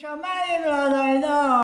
什么也没有来